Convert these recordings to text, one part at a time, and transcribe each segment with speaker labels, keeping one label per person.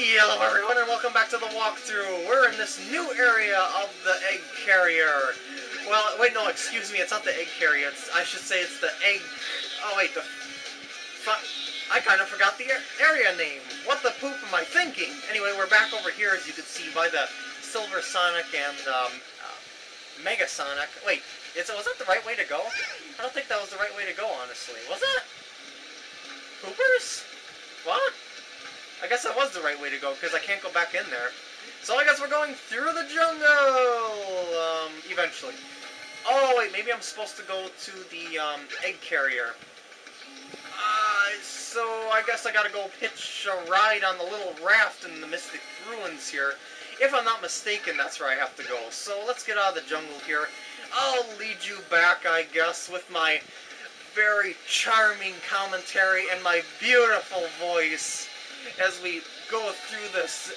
Speaker 1: Hello everyone and welcome back to the walkthrough. We're in this new area of the egg carrier. Well, wait, no, excuse me, it's not the egg carrier. It's, I should say it's the egg... Oh, wait, the... I kind of forgot the area name. What the poop am I thinking? Anyway, we're back over here, as you can see, by the Silver Sonic and um, uh, Mega Sonic. Wait, is, was that the right way to go? I don't think that was the right way to go, honestly. Was it? Poopers? Guess that was the right way to go, because I can't go back in there. So I guess we're going through the jungle, um, eventually. Oh, wait, maybe I'm supposed to go to the, um, egg carrier. Uh, so I guess I gotta go pitch a ride on the little raft in the Mystic Ruins here. If I'm not mistaken, that's where I have to go. So let's get out of the jungle here. I'll lead you back, I guess, with my very charming commentary and my beautiful voice as we go through this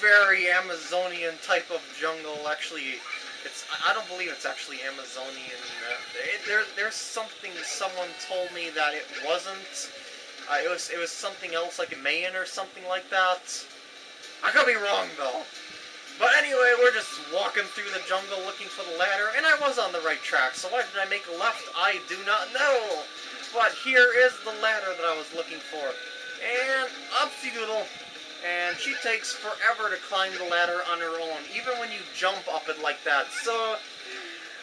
Speaker 1: very Amazonian type of jungle. Actually, it's I don't believe it's actually Amazonian. Uh, it, there, there's something someone told me that it wasn't. Uh, it was it was something else like a Mayan or something like that. I could be wrong though. But anyway, we're just walking through the jungle looking for the ladder, and I was on the right track, so why did I make a left? I do not know! But here is the ladder that I was looking for. And upsy doodle. And she takes forever to climb the ladder on her own, even when you jump up it like that. So,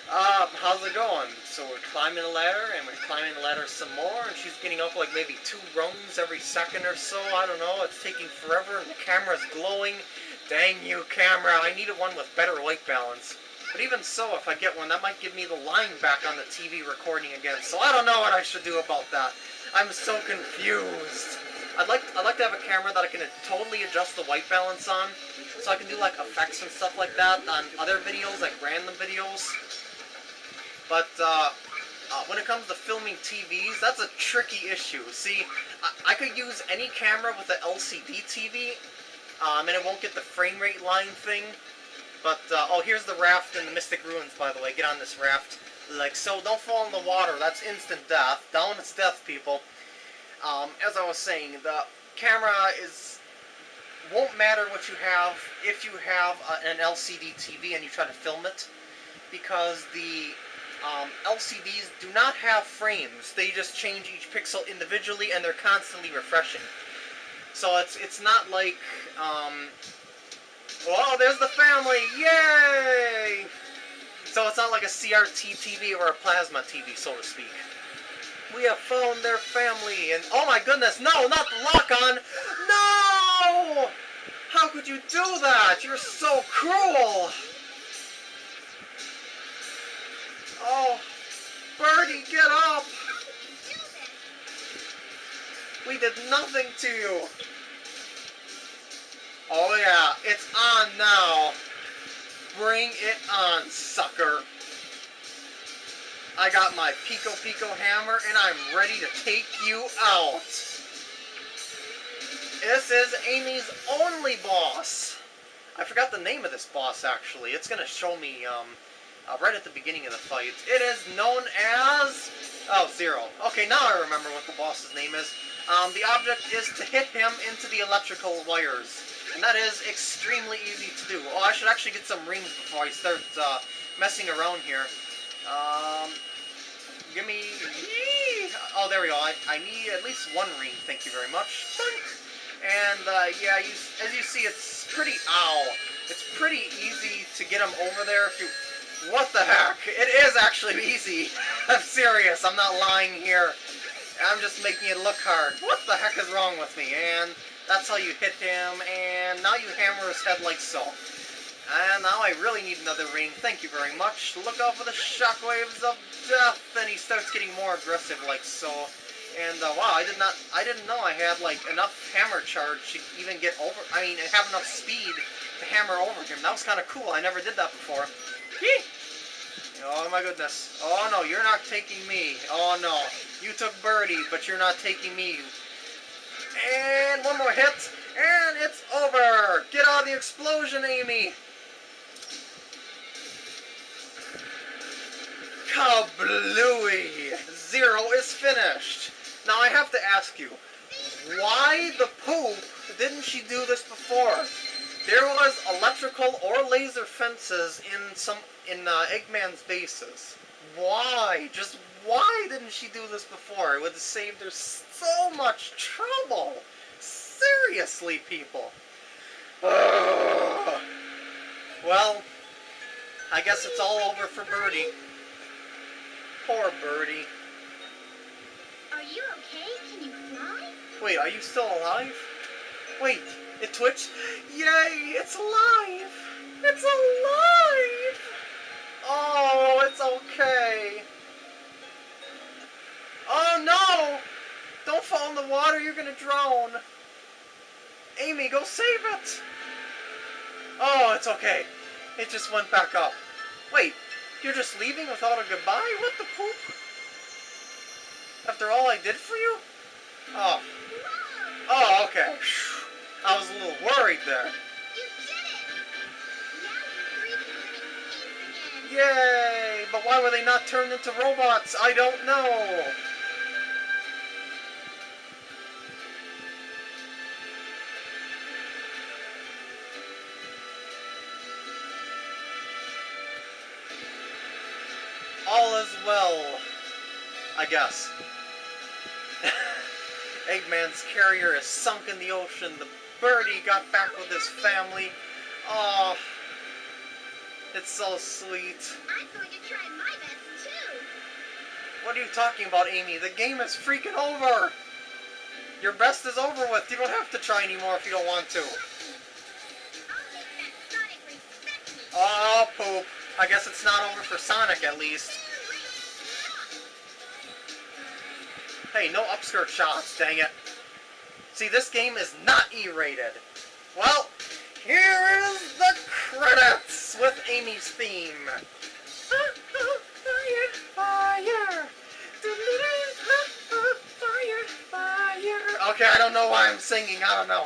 Speaker 1: uh, how's it going? So we're climbing the ladder, and we're climbing the ladder some more, and she's getting up like maybe two rungs every second or so. I don't know, it's taking forever, and the camera's glowing. Dang you, camera, I needed one with better light balance. But even so, if I get one, that might give me the line back on the TV recording again. So I don't know what I should do about that. I'm so confused. I'd like I'd like to have a camera that I can totally adjust the white balance on, so I can do like effects and stuff like that on other videos, like random videos. But uh, uh, when it comes to filming TVs, that's a tricky issue. See, I, I could use any camera with an LCD TV, um, and it won't get the frame rate line thing. But, uh, oh, here's the raft in the Mystic Ruins, by the way. Get on this raft. Like so, don't fall in the water. That's instant death. Down it's death, people. Um, as I was saying, the camera is won't matter what you have if you have an LCD TV and you try to film it, because the um, LCDs do not have frames. They just change each pixel individually, and they're constantly refreshing. So it's it's not like, um, oh, there's the family, yay! So it's not like a CRT TV or a plasma TV, so to speak. We have found their family, and oh my goodness, no, not the lock-on! No! How could you do that? You're so cruel! Oh, Birdie, get up! We did nothing to you! Oh yeah, it's on now! Bring it on, sucker! I got my Piko Piko hammer, and I'm ready to take you out. This is Amy's only boss. I forgot the name of this boss, actually. It's going to show me um, uh, right at the beginning of the fight. It is known as... Oh, Zero. Okay, now I remember what the boss's name is. Um, the object is to hit him into the electrical wires. And that is extremely easy to do. Oh, I should actually get some rings before I start uh, messing around here. Um, give me... Oh, there we go. I, I need at least one ring, thank you very much. And, uh, yeah, you, as you see, it's pretty... Ow. It's pretty easy to get them over there if you... What the heck? It is actually easy. I'm serious. I'm not lying here. I'm just making it look hard. What the heck is wrong with me? And that's how you hit him, and now you hammer his head like so. And now I really need another ring. Thank you very much. Look out for the shockwaves of death. And he starts getting more aggressive like so. And uh, wow, I did not, I didn't know I had like enough hammer charge to even get over, I mean, have enough speed to hammer over him. That was kind of cool. I never did that before. Hee! Oh my goodness. Oh no, you're not taking me. Oh no. You took Birdie, but you're not taking me. And one more hit, and it's over. Get out of the explosion, Amy. Kablooey! Zero is finished. Now I have to ask you, why the poop didn't she do this before? There was electrical or laser fences in some in uh, Eggman's bases. Why? Just why didn't she do this before? It would have saved her so much trouble. Seriously, people. Ugh. Well, I guess it's all over for Birdie. Poor Birdie.
Speaker 2: Are you okay? Can you fly?
Speaker 1: Wait, are you still alive? Wait, it twitched? Yay, it's alive! It's alive! Oh, it's okay. Oh no! Don't fall in the water, you're gonna drown. Amy, go save it! Oh, it's okay. It just went back up. Wait, you're just leaving without a goodbye? What the poop? After all I did for you? Oh. Oh, okay. I was a little worried there.
Speaker 2: You did it! Now you're free to live in peace again.
Speaker 1: Yay! But why were they not turned into robots? I don't know. I guess. Eggman's carrier is sunk in the ocean. The birdie got back with his family. Oh, it's so sweet.
Speaker 2: I'm going to try my best too.
Speaker 1: What are you talking about, Amy? The game is freaking over! Your best is over with. You don't have to try anymore if you don't want to.
Speaker 2: I'll make that Sonic respect me.
Speaker 1: Oh, poop. I guess it's not over for Sonic, at least. Hey, no upskirt shots, dang it. See, this game is not E-rated. Well, here is the credits with Amy's theme. Okay, I don't know why I'm singing. I don't know.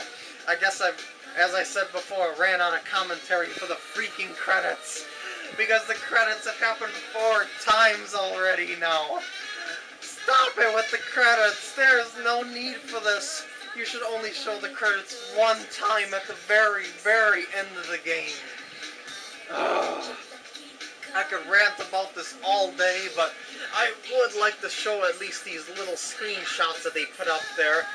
Speaker 1: I guess I've, as I said before, ran out of commentary for the freaking credits. Because the credits have happened four times already now. Stop it with the credits. There's no need for this. You should only show the credits one time at the very, very end of the game. Ugh. I could rant about this all day, but I would like to show at least these little screenshots that they put up there.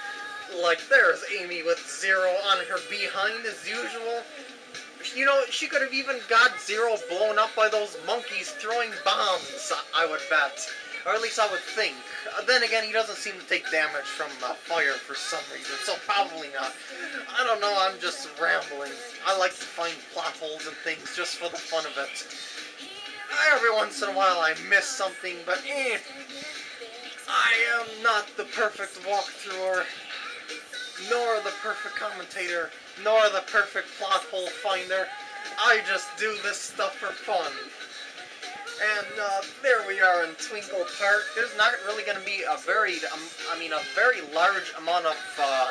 Speaker 1: Like, there's Amy with Zero on her behind as usual. You know, she could have even got Zero blown up by those monkeys throwing bombs, I would bet. Or at least I would think. Uh, then again, he doesn't seem to take damage from uh, fire for some reason, so probably not. I don't know, I'm just rambling. I like to find plot holes and things just for the fun of it. Every once in a while I miss something, but eh. I am not the perfect walkthrougher, nor the perfect commentator, nor the perfect plot hole finder. I just do this stuff for fun. And uh, there we are in Twinkle Park. There's not really going to be a very, um, I mean, a very large amount of, uh,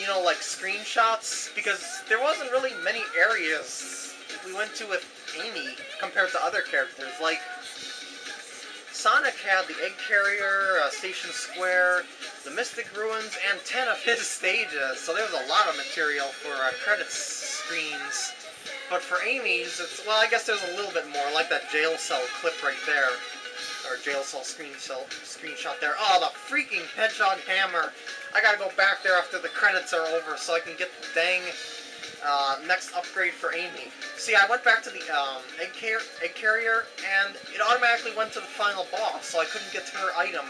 Speaker 1: you know, like screenshots because there wasn't really many areas we went to with Amy compared to other characters. Like Sonic had the Egg Carrier, uh, Station Square, the Mystic Ruins, and 10 of his stages, so there was a lot of material for uh, credits screens. But for Amy's, it's, well, I guess there's a little bit more, like that jail cell clip right there. Or jail cell screen cell screenshot there. Oh, the freaking hedgehog hammer! I gotta go back there after the credits are over so I can get the dang uh, next upgrade for Amy. See, I went back to the um, egg, car egg carrier, and it automatically went to the final boss, so I couldn't get to her item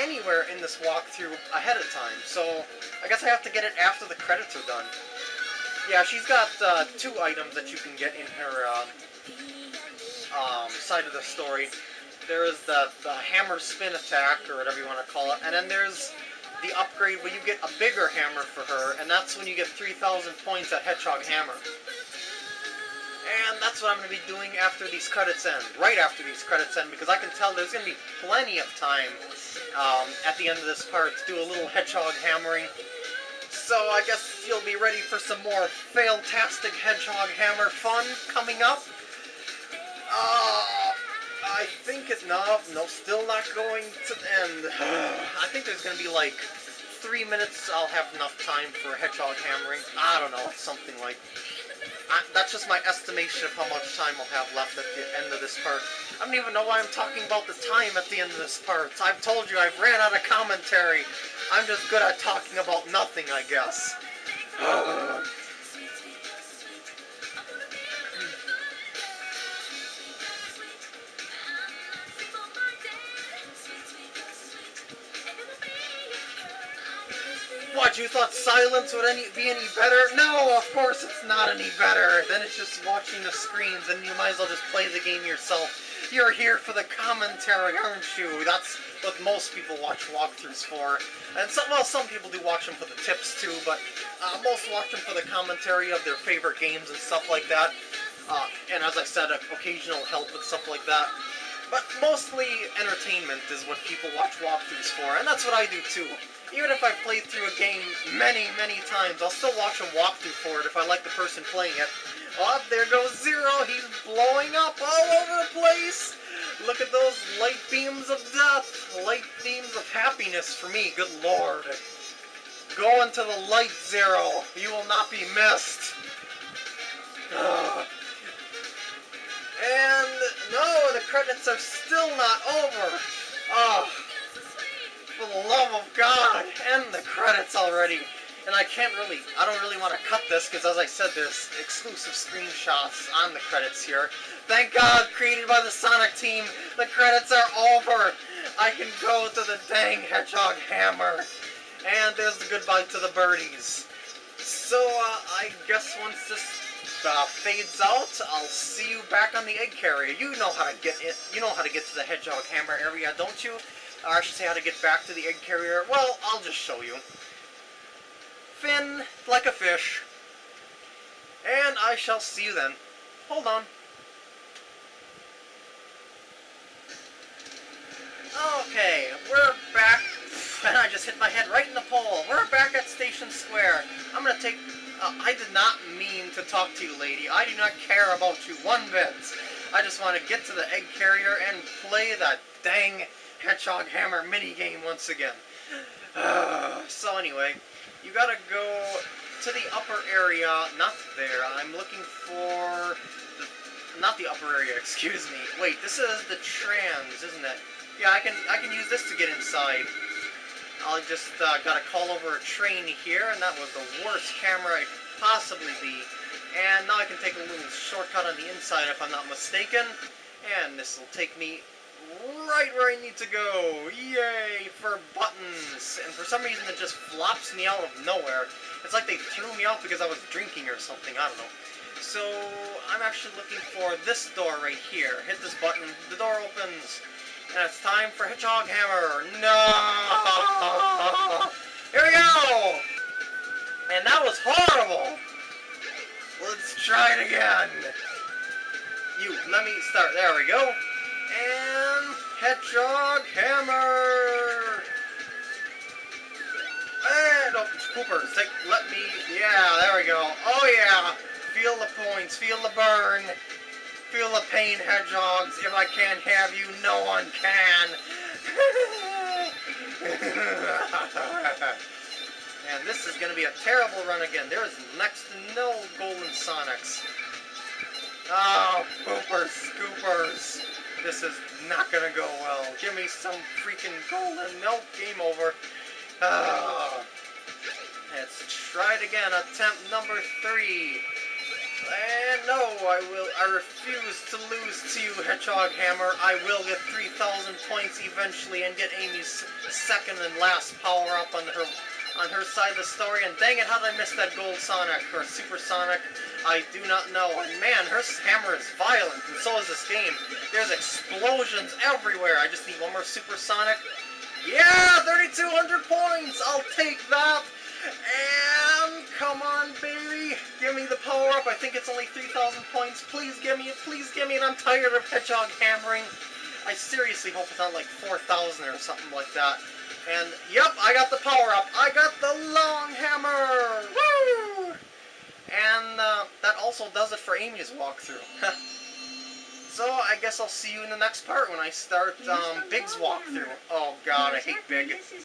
Speaker 1: anywhere in this walkthrough ahead of time. So I guess I have to get it after the credits are done. Yeah, she's got uh, two items that you can get in her um, um, side of the story. There is the, the hammer spin attack, or whatever you want to call it, and then there's the upgrade where you get a bigger hammer for her, and that's when you get 3,000 points at Hedgehog Hammer. And that's what I'm going to be doing after these credits end, right after these credits end, because I can tell there's going to be plenty of time um, at the end of this part to do a little Hedgehog hammering. So I guess you'll be ready for some more fail-tastic Hedgehog Hammer fun coming up. Uh, I think it's not, no, still not going to end. I think there's going to be like three minutes, I'll have enough time for hedgehog hammering. I don't know, something like. I, that's just my estimation of how much time I'll have left at the end of this part. I don't even know why I'm talking about the time at the end of this part. I've told you I've ran out of commentary. I'm just good at talking about nothing, I guess. Uh, You thought silence would any, be any better? No, of course it's not any better. Then it's just watching the screens and you might as well just play the game yourself. You're here for the commentary, aren't you? That's what most people watch walkthroughs for. And some, well, some people do watch them for the tips too, but uh, most watch them for the commentary of their favorite games and stuff like that. Uh, and as I said, occasional help and stuff like that. But mostly entertainment is what people watch walkthroughs for, and that's what I do too. Even if I've played through a game many, many times, I'll still watch them walk through for it if I like the person playing it. Oh, there goes Zero! He's blowing up all over the place! Look at those light beams of death! Light beams of happiness for me, good lord. Go into the light, Zero! You will not be missed! Ugh. And no, the credits are still not over! Oh, for the love of God, end the credits already. And I can't really, I don't really want to cut this because as I said, there's exclusive screenshots on the credits here. Thank God, created by the Sonic team, the credits are over. I can go to the dang Hedgehog Hammer. And there's the goodbye to the birdies. So, uh, I guess once this uh, fades out, I'll see you back on the egg carrier. You know how to get it. You know how to get to the Hedgehog Hammer area, don't you? Or I should say how to get back to the egg carrier. Well, I'll just show you. Fin like a fish. And I shall see you then. Hold on. Okay, we're back. And I just hit my head right in the pole. We're back at Station Square. I'm gonna take... Uh, I did not mean to talk to you, lady. I do not care about you one bit. I just want to get to the egg carrier and play that dang Hedgehog Hammer minigame once again. so anyway, you gotta go to the upper area, not there. I'm looking for the, not the upper area, excuse me. Wait, this is the trans, isn't it? Yeah, I can I can use this to get inside. I just uh, got to call over a train here, and that was the worst camera I could possibly be. And now I can take a little shortcut on the inside if I'm not mistaken. And this will take me right where I need to go. Yay for buttons. And for some reason it just flops me out of nowhere. It's like they threw me out because I was drinking or something. I don't know. So I'm actually looking for this door right here. Hit this button. The door opens. And it's time for Hedgehog Hammer. No! Here we go! And that was horrible! Let's try it again. You, let me start. There we go. And Hedgehog Hammer! And, oh, Cooper, take, let me, yeah, there we go. Oh yeah, feel the points, feel the burn. Feel the pain, hedgehogs. If I can't have you, no one can. and this is going to be a terrible run again. There is next to no Golden Sonics. Oh, poopers, scoopers. This is not going to go well. Give me some freaking golden. milk. game over. Oh. Let's try it again. Attempt number three. And no, I will. I refuse to lose to you, Hedgehog Hammer. I will get 3,000 points eventually and get Amy's second and last power up on her on her side of the story. And dang it, how did I miss that Gold Sonic or Super Sonic? I do not know. And man, her hammer is violent, and so is this game. There's explosions everywhere. I just need one more Super Sonic. Yeah, 3,200 points. I'll take that. And come on, baby. Give me the power up. I think it's only 3,000 points. Please give me it. Please give me it. I'm tired of Hedgehog hammering. I seriously hope it's not like 4,000 or something like that. And, yep, I got the power up. I got the long hammer. Woo! And uh, that also does it for Amy's walkthrough. so I guess I'll see you in the next part when I start um, Big's walkthrough. Oh god, I hate Big.